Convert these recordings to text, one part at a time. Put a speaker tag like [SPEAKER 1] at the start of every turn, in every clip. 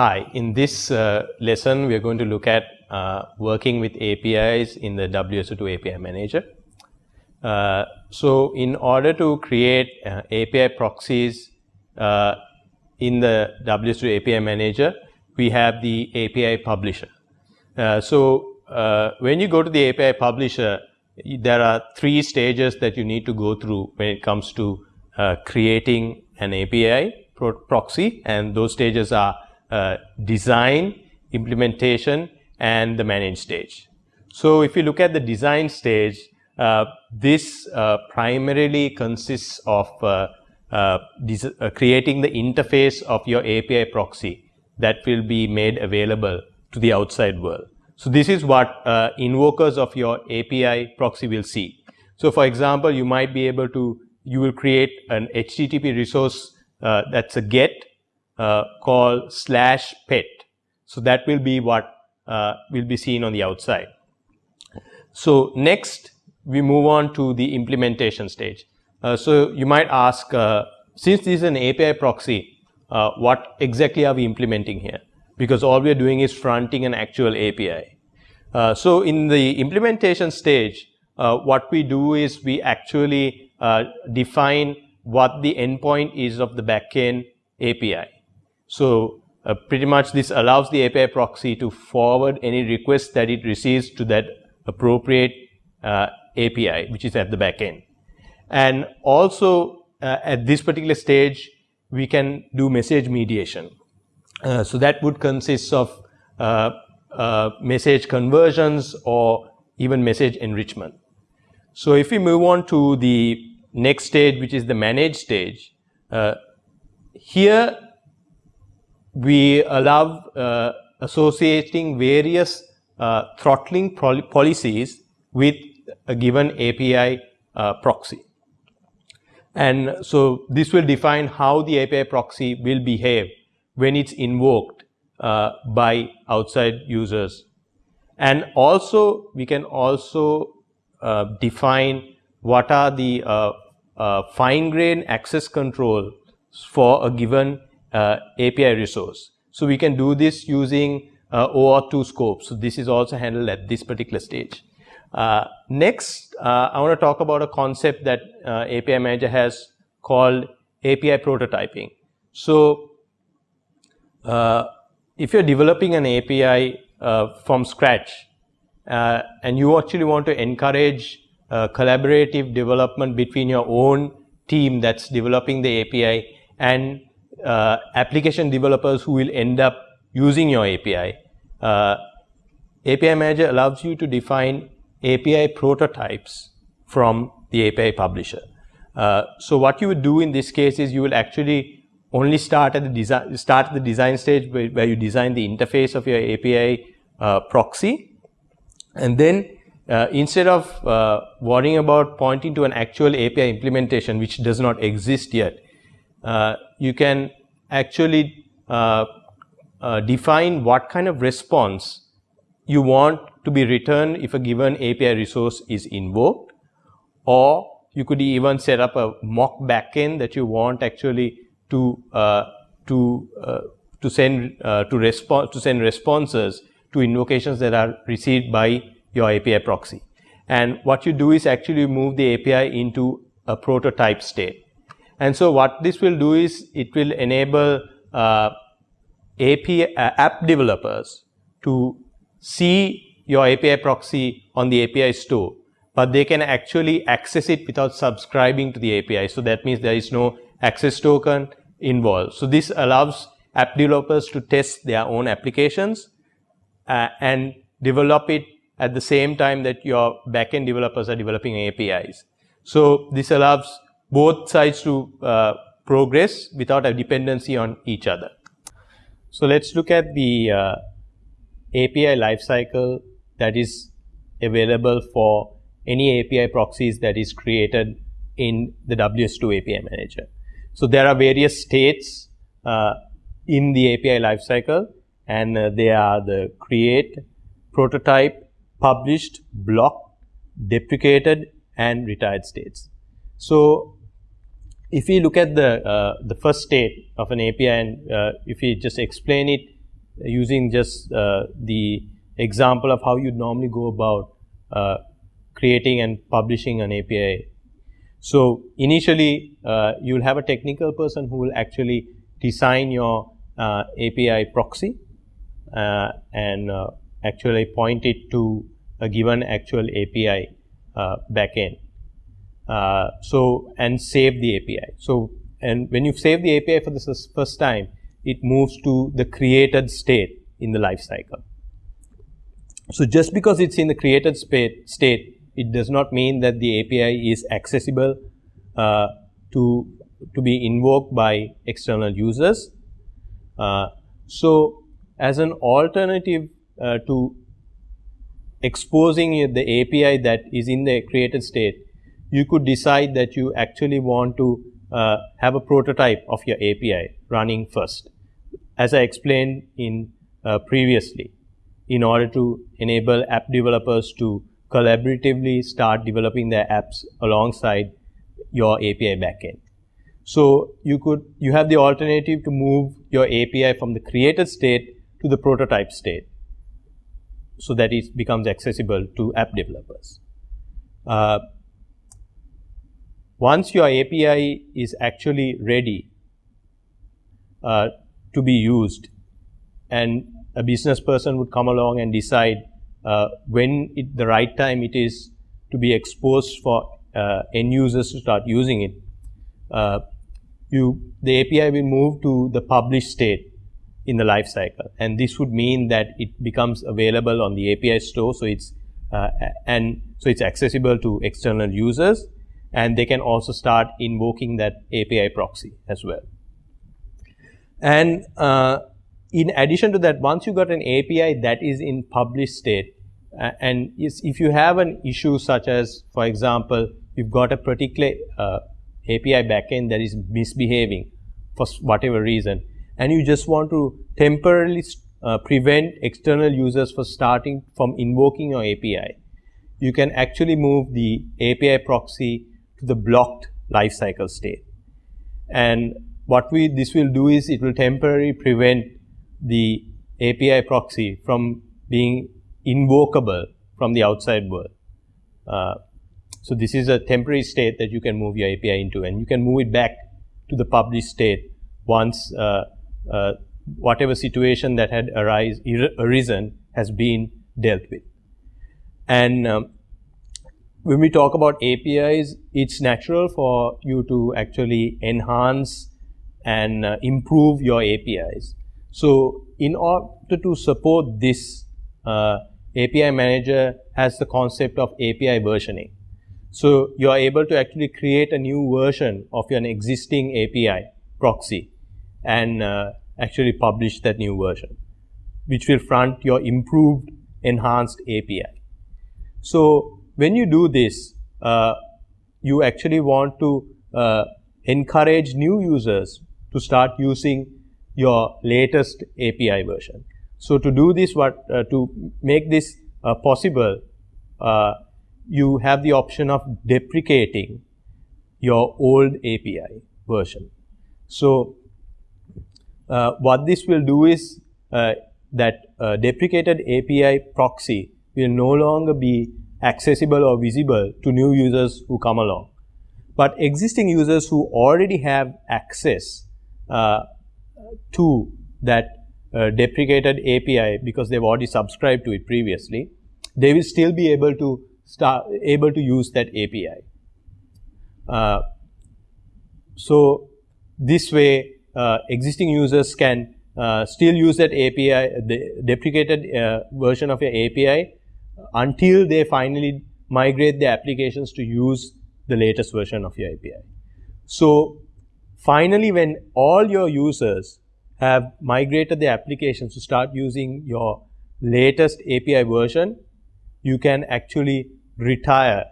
[SPEAKER 1] Hi, in this uh, lesson we are going to look at uh, working with APIs in the WSO2 API manager. Uh, so, in order to create uh, API proxies uh, in the WSO2 API manager, we have the API publisher. Uh, so, when you go to the API publisher, there are three stages that you need to go through when it comes to creating an API pro proxy and those stages are uh, design, implementation and the manage stage. So, if you look at the design stage, uh, this uh, primarily consists of uh, uh, creating the interface of your API proxy that will be made available to the outside world. So, this is what invokers of your API proxy will see. So, for example, you might be able to, you will create an HTTP resource that is a get uh, called slash pet. So, that will be what uh, will be seen on the outside. So, next we move on to the implementation stage. Uh, so, you might ask uh, since this is an API proxy, uh, what exactly are we implementing here? Because all we are doing is fronting an actual API. So, in the implementation stage, what we do is we actually define what the endpoint is of the backend API. So, uh, pretty much this allows the API proxy to forward any request that it receives to that appropriate uh, API which is at the back end. And also uh, at this particular stage we can do message mediation. Uh, so, that would consist of uh, uh, message conversions or even message enrichment. So, if we move on to the next stage which is the manage stage, here we allow uh, associating various uh, throttling policies with a given API uh, proxy. And so, this will define how the API proxy will behave when it is invoked uh, by outside users. And also we can also uh, define what are the fine grained access control for a given uh, API resource. So, we can do this using uh, OAuth2 scope. So, this is also handled at this particular stage. Uh, next, I want to talk about a concept that API manager has called API prototyping. So, if you are developing an API from scratch and you actually want to encourage collaborative development between your own team that is developing the API and uh, application developers who will end up using your API. Uh, API manager allows you to define API prototypes from the API publisher. Uh, so, what you would do in this case is you will actually only start at the design start at the design stage where, where you design the interface of your API uh, proxy and then uh, instead of uh, worrying about pointing to an actual API implementation which does not exist yet, you can actually uh, uh, define what kind of response you want to be returned if a given API resource is invoked or you could even set up a mock backend that you want actually to uh, to uh, to send uh, to respond to send responses to invocations that are received by your API proxy. And what you do is actually move the API into a prototype state. And so, what this will do is it will enable uh, API uh, app developers to see your API proxy on the API store, but they can actually access it without subscribing to the API. So, that means there is no access token involved. So, this allows app developers to test their own applications uh, and develop it at the same time that your backend developers are developing APIs. So, this allows both sides to uh, progress without a dependency on each other. So, let us look at the uh, API lifecycle that is available for any API proxies that is created in the WSO2 API manager. So, there are various states uh, in the API lifecycle and uh, they are the create, prototype, published, blocked, deprecated and retired states. So, if we look at the uh, the first state of an API and uh, if we just explain it using just uh, the example of how you normally go about uh, creating and publishing an API. So initially, uh, you'll have a technical person who will actually design your uh, API proxy and actually point it to a given actual API backend. So and save the API. So and when you save the API for the first time, it moves to the created state in the life cycle. So just because it's in the created state, it does not mean that the API is accessible uh, to, to be invoked by external users. Uh, so as an alternative uh, to exposing the API that is in the created state, you could decide that you actually want to uh, have a prototype of your API running first. As I explained in uh, previously, in order to enable app developers to collaboratively start developing their apps alongside your API backend. So you could, you have the alternative to move your API from the created state to the prototype state so that it becomes accessible to app developers. Uh, once your API is actually ready uh, to be used and a business person would come along and decide uh, when it, the right time it is to be exposed for uh, end users to start using it, uh, you, the API will move to the published state in the life cycle. And this would mean that it becomes available on the API store. So it's, uh, and so it's accessible to external users and they can also start invoking that API proxy as well. And uh, in addition to that, once you got an API that is in published state, uh, and if you have an issue such as, for example, you've got a particular uh, API backend that is misbehaving for whatever reason, and you just want to temporarily uh, prevent external users from starting from invoking your API, you can actually move the API proxy the blocked lifecycle state. And what we this will do is it will temporarily prevent the API proxy from being invocable from the outside world. Uh, so this is a temporary state that you can move your API into, and you can move it back to the published state once uh, uh, whatever situation that had arise, arisen has been dealt with. And um, when we talk about APIs, it's natural for you to actually enhance and uh, improve your APIs. So in order to support this, uh, API manager has the concept of API versioning. So you are able to actually create a new version of your existing API proxy and uh, actually publish that new version, which will front your improved enhanced API. So when you do this, uh, you actually want to uh, encourage new users to start using your latest API version. So to do this, what uh, to make this uh, possible, uh, you have the option of deprecating your old API version. So uh, what this will do is that deprecated API proxy will no longer be accessible or visible to new users who come along. But existing users who already have access uh, to that uh, deprecated API because they've already subscribed to it previously, they will still be able to start able to use that API. Uh, so this way, uh, existing users can uh, still use that API, the deprecated uh, version of your API until they finally migrate their applications to use the latest version of your API. So finally, when all your users have migrated their applications to start using your latest API version, you can actually retire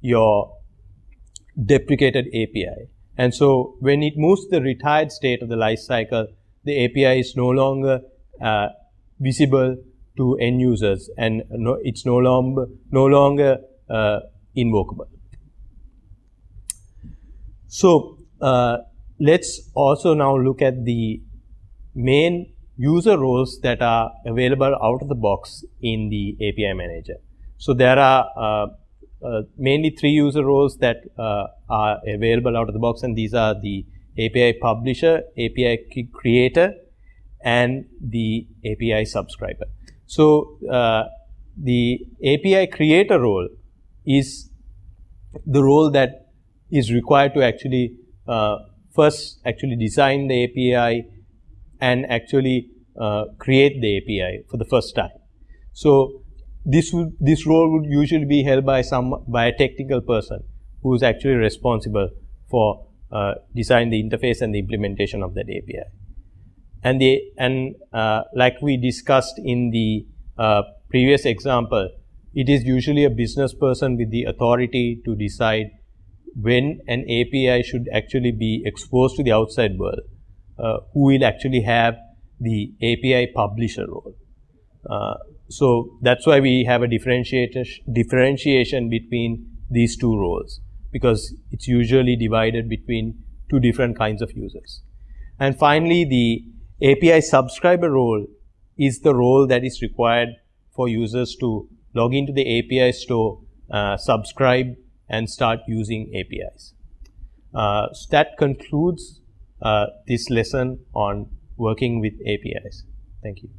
[SPEAKER 1] your deprecated API. And so when it moves to the retired state of the life cycle, the API is no longer uh, visible to end users and no, it's no longer, no longer uh, invocable. So uh, let's also now look at the main user roles that are available out of the box in the API manager. So there are uh, uh, mainly three user roles that uh, are available out of the box and these are the API publisher, API creator and the API subscriber. So uh, the API creator role is the role that is required to actually uh, first actually design the API and actually uh, create the API for the first time. So this would, this role would usually be held by some by a technical person who is actually responsible for uh, design the interface and the implementation of that API. And the and uh, like we discussed in the uh, previous example, it is usually a business person with the authority to decide when an API should actually be exposed to the outside world, uh, who will actually have the API publisher role. Uh, so that's why we have a differentiation between these two roles because it's usually divided between two different kinds of users. And finally, the API subscriber role is the role that is required for users to log into the API store, uh, subscribe and start using APIs. Uh, so that concludes uh, this lesson on working with APIs. Thank you.